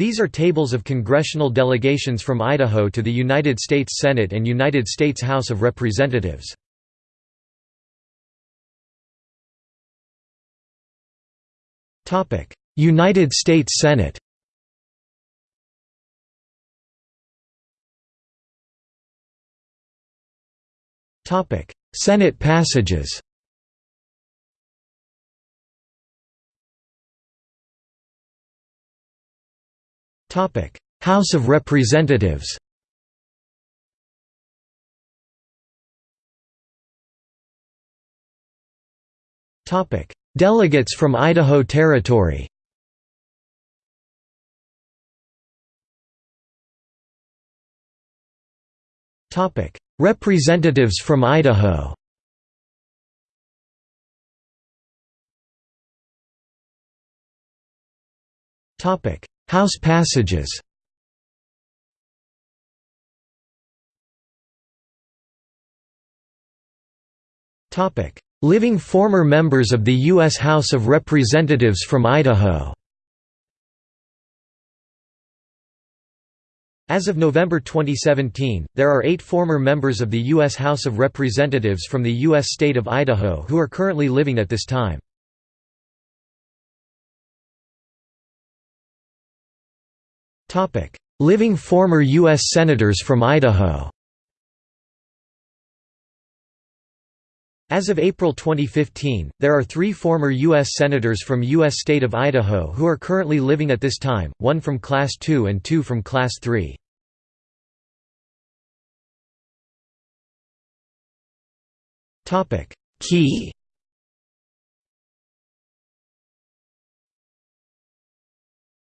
These are tables of congressional delegations from Idaho to the United States Senate and United States House of Representatives. United States Senate Senate passages House of Representatives Delegates from Idaho Territory Representatives from Idaho House passages Living former members of the U.S. House of Representatives from Idaho As of November 2017, there are eight former members of the U.S. House of Representatives from the U.S. state of Idaho who are currently living at this time. Living former U.S. Senators from Idaho As of April 2015, there are three former U.S. Senators from U.S. state of Idaho who are currently living at this time, one from Class 2 and two from Class 3. Key